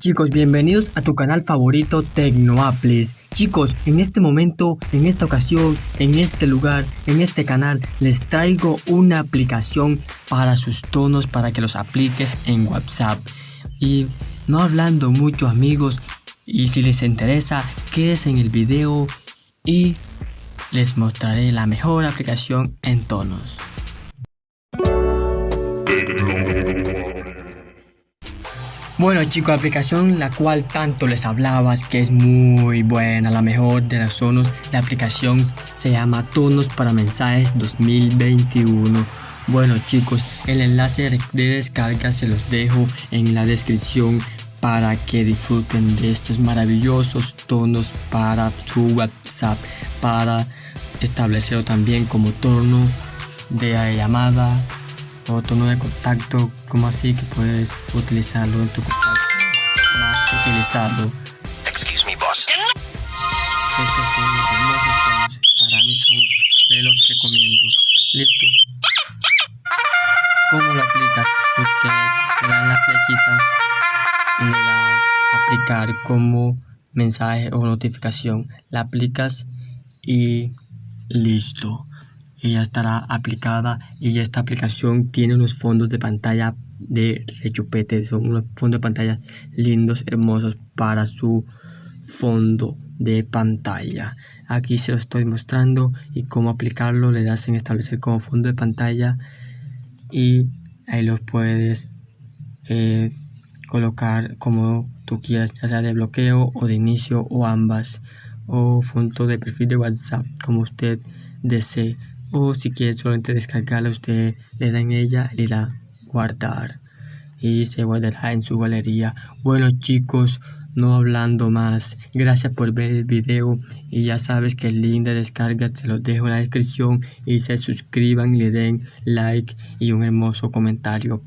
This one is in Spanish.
chicos, bienvenidos a tu canal favorito Tecnoaplis. Chicos, en este momento, en esta ocasión, en este lugar, en este canal, les traigo una aplicación para sus tonos para que los apliques en WhatsApp. Y no hablando mucho amigos, y si les interesa, quédense en el video y les mostraré la mejor aplicación en tonos. Bueno chicos, aplicación la cual tanto les hablabas que es muy buena, la mejor de las tonos. La aplicación se llama Tonos para Mensajes 2021. Bueno chicos, el enlace de descarga se los dejo en la descripción para que disfruten de estos maravillosos tonos para tu WhatsApp, para establecerlo también como tono de llamada o tono de contacto, como así que puedes utilizarlo en tu contacto, más utilizarlo. Excuse me, boss. Estos son los hermosos tonos, para mí son, se los recomiendo. Listo. ¿Cómo lo aplicas? Usted le dan la flechita y le da aplicar como mensaje o notificación. La aplicas y listo ya estará aplicada y esta aplicación tiene unos fondos de pantalla de rechupete son unos fondos de pantalla lindos hermosos para su fondo de pantalla. Aquí se lo estoy mostrando y cómo aplicarlo le das en establecer como fondo de pantalla y ahí los puedes eh, colocar como tú quieras ya sea de bloqueo o de inicio o ambas o fondo de perfil de whatsapp como usted desee o si quiere solamente descargarla usted le da ella le da guardar. Y se guardará en su galería. Bueno chicos no hablando más. Gracias por ver el video y ya sabes que el link de descarga te lo dejo en la descripción. Y se suscriban le den like y un hermoso comentario